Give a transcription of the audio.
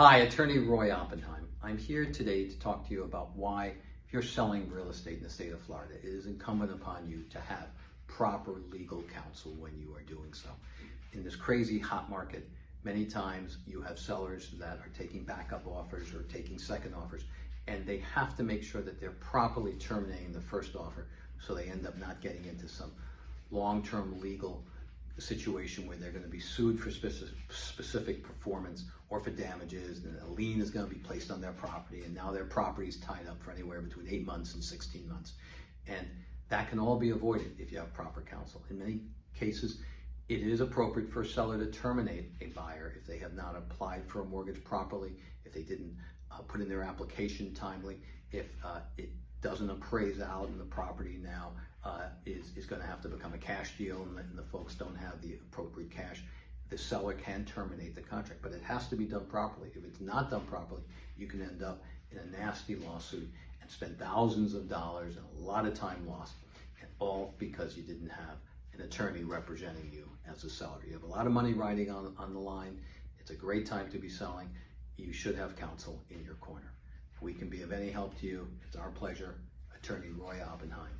Hi, Attorney Roy Oppenheim. I'm here today to talk to you about why, if you're selling real estate in the state of Florida, it is incumbent upon you to have proper legal counsel when you are doing so. In this crazy hot market, many times you have sellers that are taking backup offers or taking second offers, and they have to make sure that they're properly terminating the first offer so they end up not getting into some long-term legal situation where they're going to be sued for specific, specific performance or for damages, and a lien is going to be placed on their property, and now their property is tied up for anywhere between eight months and 16 months. And that can all be avoided if you have proper counsel. In many cases, it is appropriate for a seller to terminate a buyer if they have not applied for a mortgage properly, if they didn't uh, put in their application timely, if uh, it doesn't appraise out and the property now uh, is, is going to have to become a cash deal and the, the folks don't have the appropriate cash, the seller can terminate the contract, but it has to be done properly. If it's not done properly, you can end up in a nasty lawsuit and spend thousands of dollars and a lot of time lost, and all because you didn't have an attorney representing you as a seller. You have a lot of money riding on, on the line. It's a great time to be selling. You should have counsel in your corner. If we can be of any help to you, it's our pleasure. Attorney Roy Oppenheim.